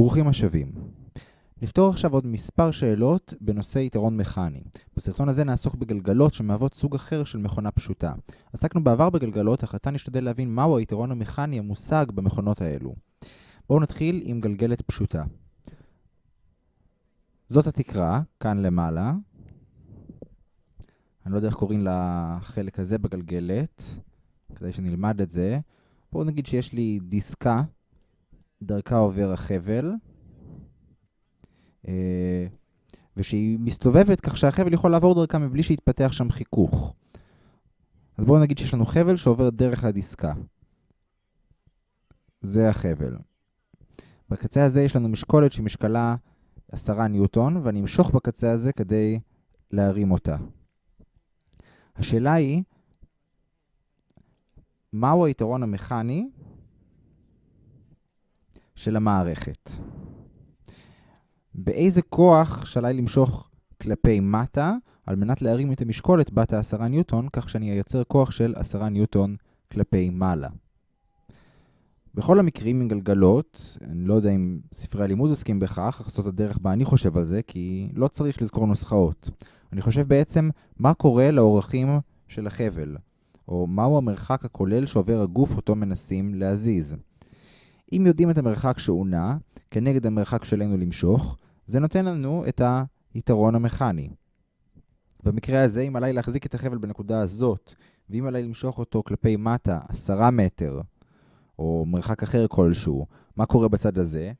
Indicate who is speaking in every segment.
Speaker 1: ברוכים השבים. נפתור עכשיו עוד מספר שאלות בנושא יתרון מכני. בסרטון הזה נעסוק בגלגלות שמהוות סוג אחר של מכונה פשוטה. עסקנו בעבר בגלגלות, אך עתה נשתדל להבין מהו היתרון המכני המושג במכונות האלו. בואו נתחיל עם גלגלת פשוטה. זאת התקרה, כאן למעלה. אני לא יודע איך קוראים לחלק הזה בגלגלת, כדי שנלמד את זה. בואו נגיד שיש לי דיסקה, דרכה עובר החבל, אה, ושהיא מסתובבת כך שהחבל יכול לעבור דרכה מבלי שיתפתח שם חיכוך. אז בואו נגיד שיש לנו חבל שעובר דרך הדיסקה. זה החבל. בקצה הזה יש לנו משקולת שמשקלה 10 ניוטון, ואני אמשוך בקצה הזה כדי להרים אותה. השאלה היא, מהו היתרון המכני של המערכת? באיזה כוח שעליי למשוך כלפי מטה על מנת להרים את המשקולת בת ה-10 ניוטון, כך שאני אייצר כוח של 10 ניוטון כלפי מעלה. בכל המקרים עם גלגלות, אני לא יודע אם ספרי הלימוד עוסקים בכך, אך זאת הדרך בה אני חושב על זה, כי לא צריך לזכור נוסחאות. אני חושב בעצם מה קורה לאורכים של החבל, או מהו המרחק הכולל שעובר הגוף אותו מנסים להזיז. אם יודעים את המרחק שהוא נע, כנגד המרחק שלנו למשוך, זה נותן לנו את היתרון המכני. במקרה הזה, אם עליי להחזיק את החבל בנקודה הזאת, ואם עליי למשוך אותו כלפי מטה 10 מטר, או מרחק אחר כלשהו, מה קורה בצד הזה?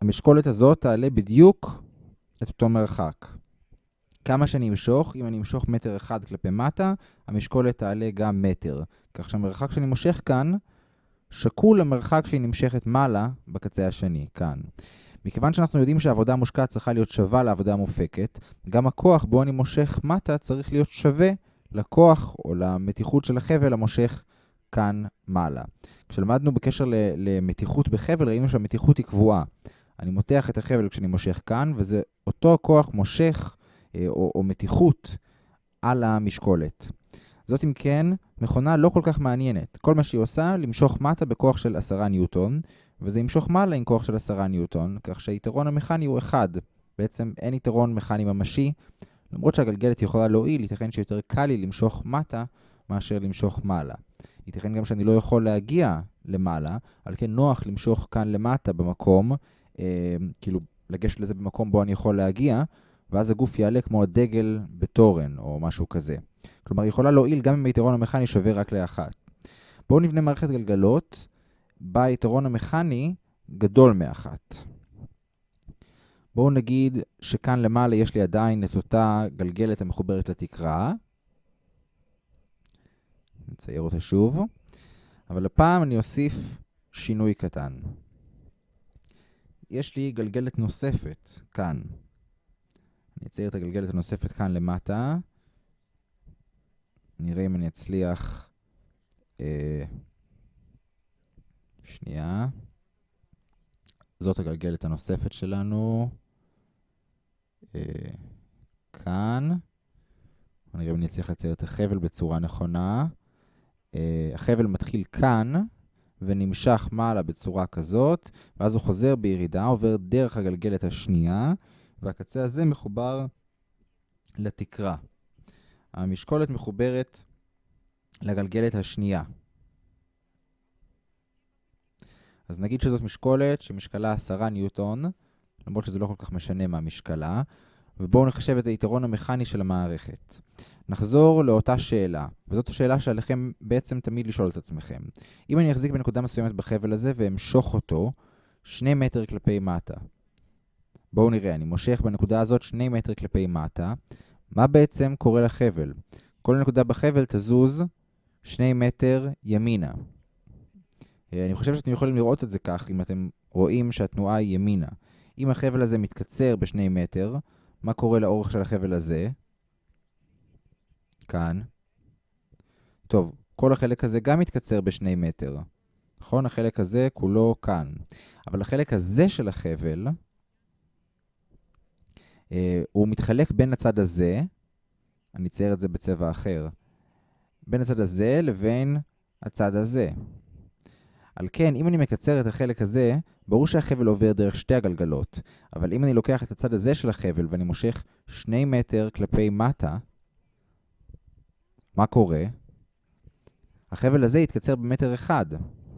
Speaker 1: המשקולת הזאת תעלה בדיוק את אותו מרחק. כמה שאני אמשוך, אם אני אמשוך מטר אחד כלפי מטה, המשקולת תעלה גם מטר. כך שהמרחק שאני מושך כאן, שקול למרחק שהיא נמשכת מעלה בקצה השני, כאן. מכיוון שאנחנו יודעים שהעבודה המושקעת צריכה להיות שווה לעבודה המופקת, גם הכוח בו אני מושך מטה צריך להיות שווה לכוח או למתיחות של החבל המושך כאן מעלה. כשלמדנו בקשר למתיחות בחבל, ראינו שהמתיחות היא קבועה. אני מותח את החבל כשאני מושך כאן, וזה אותו הכוח מושך אה, או, או מתיחות על המשקולת. זאת אם כן מכונה לא כל כך מעניינת. כל מה שהיא עושה, למשוך מטה בכוח של 10 ניוטון, וזה ימשוך מעלה עם כוח של 10 ניוטון, כך שהיתרון המכני הוא 1. בעצם אין יתרון מכני ממשי, למרות שהגלגלת יכולה להועיל, ייתכן שיותר קל לי למשוך מטה מאשר למשוך מעלה. ייתכן גם שאני לא יכול להגיע למעלה, על כן נוח למשוך כאן למטה במקום, אה, כאילו לגשת לזה במקום בו אני יכול להגיע, ואז הגוף יעלה כמו הדגל בתורן או משהו כזה. כלומר, היא יכולה להועיל גם אם היתרון המכני שווה רק לאחת. בואו נבנה מערכת גלגלות בה היתרון המכני גדול מאחת. בואו נגיד שכאן למעלה יש לי עדיין את אותה גלגלת המחוברת לתקרה. נצייר אותה שוב. אבל הפעם אני אוסיף שינוי קטן. יש לי גלגלת נוספת כאן. אני אצייר את הגלגלת הנוספת כאן למטה. נראה אם אני אצליח... אה, שנייה. זאת הגלגלת הנוספת שלנו. אה, כאן. נראה אם אני אצליח לצייר את החבל בצורה נכונה. אה, החבל מתחיל כאן ונמשך מעלה בצורה כזאת, ואז הוא חוזר בירידה, עובר דרך הגלגלת השנייה, והקצה הזה מחובר לתקרה. המשקולת מחוברת לגלגלת השנייה. אז נגיד שזאת משקולת שמשקלה 10 ניוטון, למרות שזה לא כל כך משנה מה משקלה, ובואו נחשב את היתרון המכני של המערכת. נחזור לאותה שאלה, וזאת השאלה שעליכם בעצם תמיד לשאול את עצמכם. אם אני אחזיק בנקודה מסוימת בחבל הזה ואמשוך אותו 2 מטר כלפי מטה. בואו נראה, אני מושך בנקודה הזאת 2 מטר כלפי מטה. מה בעצם קורה לחבל? כל נקודה בחבל תזוז 2 מטר ימינה. אה, אני חושב שאתם יכולים לראות את זה כך, אם אתם רואים שהתנועה היא ימינה. אם החבל הזה מתקצר ב-2 מטר, מה קורה לאורך של החבל הזה? כאן. טוב, כל החלק הזה גם מתקצר ב-2 מטר. נכון? החלק הזה כולו כאן. אבל החלק הזה של החבל, הוא מתחלק בין הצד הזה, אני אצייר את זה בצבע אחר, בין הצד הזה לבין הצד הזה. על כן, אם אני מקצר את החלק הזה, ברור שהחבל עובר דרך שתי הגלגלות, אבל אם אני לוקח את הצד הזה של החבל ואני מושך שני מטר כלפי מטה, מה קורה? החבל הזה יתקצר במטר אחד,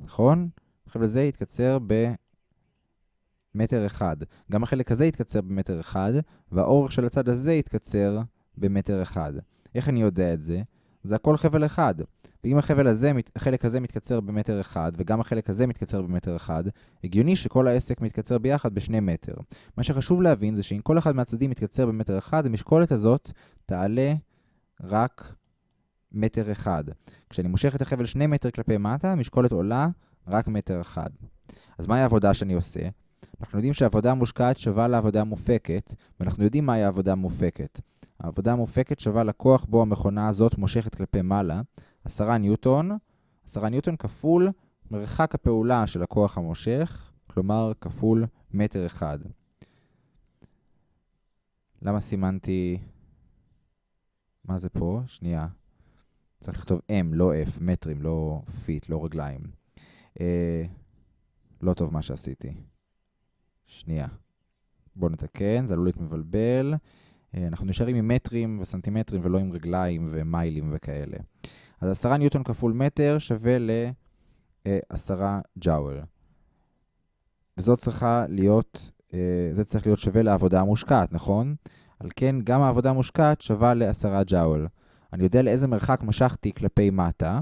Speaker 1: נכון? החבל הזה יתקצר במטר אחד. גם החלק הזה יתקצר במטר אחד, והאורך של הצד הזה יתקצר במטר אחד. איך אני יודע את זה? זה הכל חבל אחד. ואם החבל הזה, החלק הזה מתקצר במטר אחד, וגם החלק הזה מתקצר במטר אחד, הגיוני שכל העסק מתקצר ביחד בשני מטר. מה שחשוב להבין זה שאם כל אחד מהצדדים מתקצר במטר אחד, המשקולת הזאת תעלה רק מטר אחד. כשאני מושך את החבל שני מטר כלפי מטה, המשקולת עולה רק מטר אחד. אז מהי העבודה שאני עושה? אנחנו יודעים שהעבודה המושקעת שווה לעבודה המופקת, ואנחנו יודעים מהי העבודה המופקת. העבודה המופקת שווה לכוח בו המכונה הזאת מושכת כלפי מעלה, 10 ניוטון, 10 ניוטון כפול מרחק הפעולה של הכוח המושך, כלומר כפול מטר אחד. למה סימנתי... מה זה פה? שנייה. צריך לכתוב M, לא F, מטרים, לא feet, לא רגליים. אה, לא טוב מה שעשיתי. שנייה. בואו נתקן, זה עלול להיות מבלבל. אה, אנחנו נשארים עם מטרים וסנטימטרים ולא עם רגליים ומיילים וכאלה. אז 10 ניוטון כפול מטר שווה ל-10 ג'אוול. וזאת צריכה להיות, אה, זה צריך להיות שווה לעבודה המושקעת, נכון? על כן, גם העבודה המושקעת שווה ל-10 ג'אוול. אני יודע לאיזה מרחק משכתי כלפי מטה.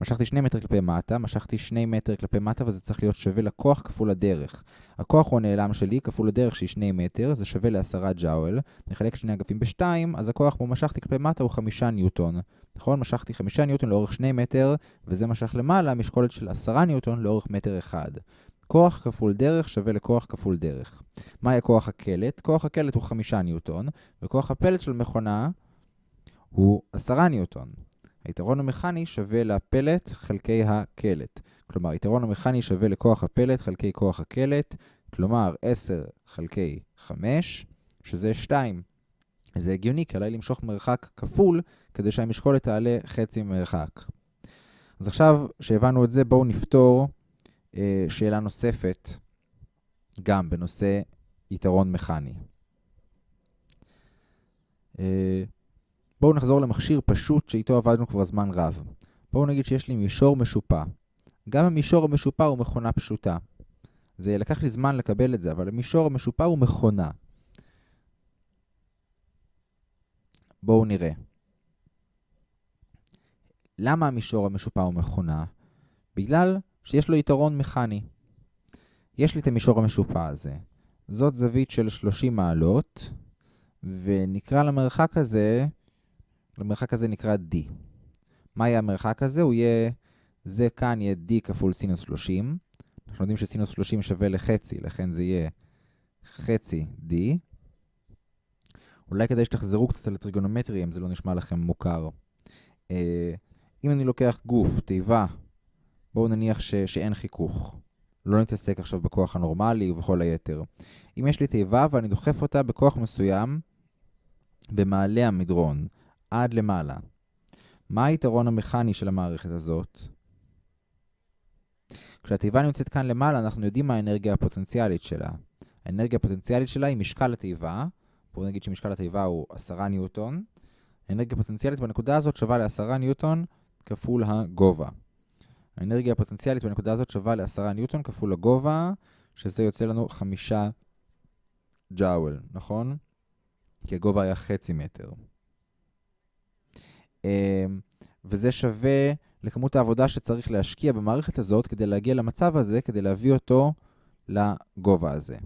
Speaker 1: משכתי 2 מטר כלפי מטה, משכתי 2 מטר כלפי מטה, וזה צריך להיות שווה לכוח כפול הדרך. הכוח הוא הנעלם שלי, כפול הדרך שהיא 2 מטר, זה שווה ל-10 ג'אוול. נחלק שני אגפים ב-2, אז הכוח בו משכתי כלפי מטה הוא 5 ניוטון. נכון? משכתי 5 ניוטון לאורך 2 מטר, וזה משך למעלה משקולת של 10 ניוטון לאורך מטר אחד. כוח כפול דרך שווה לכוח כפול דרך. מהי כוח הקלט? כוח הקלט הוא 5 ניוטון, וכוח הפלט של מכונה הוא 10 ניוטון. היתרון המכני שווה לפלט חלקי הקלט. כלומר, היתרון המכני שווה לכוח הפלט חלקי כוח הקלט, כלומר 10 חלקי 5, שזה 2. זה הגיוני, כי עליי למשוך מרחק כפול כדי שהמשקולת תעלה חצי מרחק. אז עכשיו שהבנו את זה, בואו נפתור אה, שאלה נוספת, גם בנושא יתרון מכני. אה, בואו נחזור למכשיר פשוט שאיתו עבדנו כבר זמן רב. בואו נגיד שיש לי מישור משופע. גם המישור המשופע הוא מכונה פשוטה. זה לקח לי זמן לקבל את זה, אבל המישור המשופע הוא מכונה. בואו נראה. למה המישור המשופע הוא מכונה? בגלל שיש לו יתרון מכני. יש לי את המישור המשופע הזה. זאת זווית של 30 מעלות, ונקרא למרחק הזה למרחק הזה נקרא D. מה יהיה המרחק הזה? הוא יהיה, זה כאן יהיה D כפול סינוס 30. אנחנו יודעים שסינוס 30 שווה לחצי, לכן זה יהיה חצי D. אולי כדאי שתחזרו קצת על הטריגונומטרי, אם זה לא נשמע לכם מוכר. אה, אם אני לוקח גוף, תיבה, בואו נניח ש, שאין חיכוך. לא נתעסק עכשיו בכוח הנורמלי ובכל היתר. אם יש לי תיבה ואני דוחף אותה בכוח מסוים במעלה המדרון, עד למעלה. מה היתרון המכני של המערכת הזאת? כשהתיבה נמצאת כאן למעלה, אנחנו יודעים מה האנרגיה הפוטנציאלית שלה. האנרגיה הפוטנציאלית שלה היא משקל התיבה. בואו נגיד שמשקל התיבה הוא 10 ניוטון. האנרגיה הפוטנציאלית בנקודה הזאת שווה ל-10 ניוטון כפול הגובה. האנרגיה הפוטנציאלית בנקודה הזאת שווה ל-10 ניוטון כפול הגובה, שזה יוצא לנו 5 ג'אוול, נכון? כי הגובה היה חצי מטר. אמ, וזה שווה לכמות העבודה שצריך להשקיע במערכת הזאת כדי להגיע למצב הזה, כדי להביא אותו לגובה הזה.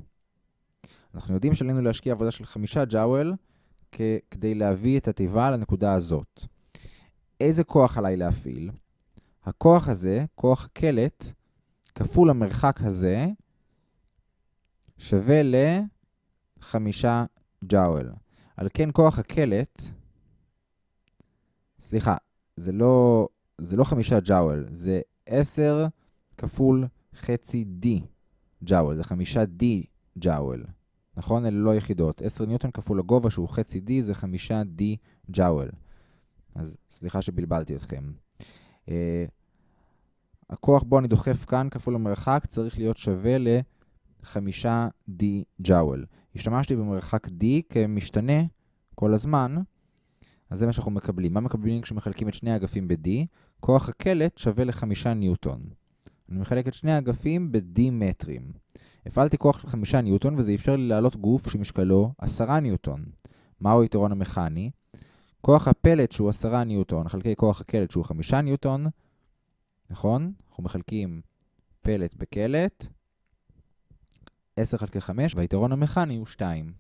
Speaker 1: אנחנו יודעים שעלינו להשקיע עבודה של חמישה ג'אוול כדי להביא את התיבה לנקודה הזאת. איזה כוח עליי להפעיל? הכוח הזה, כוח קלט, כפול המרחק הזה, שווה לחמישה ג'אוול. על כן כוח הקלט סליחה, זה לא, זה לא חמישה ג'אוול, זה 10 כפול חצי D ג'אוול, זה חמישה D ג'אוול. נכון? אלה לא יחידות. 10 ניוטון כפול הגובה שהוא חצי D זה חמישה D ג'אוול. אז סליחה שבלבלתי אתכם. Uh, הכוח בו אני דוחף כאן כפול המרחק צריך להיות שווה 5 D ג'אוול. השתמשתי במרחק D כמשתנה כל הזמן, אז זה מה שאנחנו מקבלים. מה מקבלים כשמחלקים את שני האגפים ב-D? כוח הקלט שווה ל-5 ניוטון. אני מחלק את שני האגפים ב-D מטרים. הפעלתי כוח של 5 ניוטון וזה אפשר לי להעלות גוף שמשקלו 10 ניוטון. מהו היתרון המכני? כוח הפלט שהוא 10 ניוטון, חלקי כוח הקלט שהוא 5 ניוטון, נכון? אנחנו מחלקים פלט בקלט, 10 חלקי 5, והיתרון המכני הוא 2.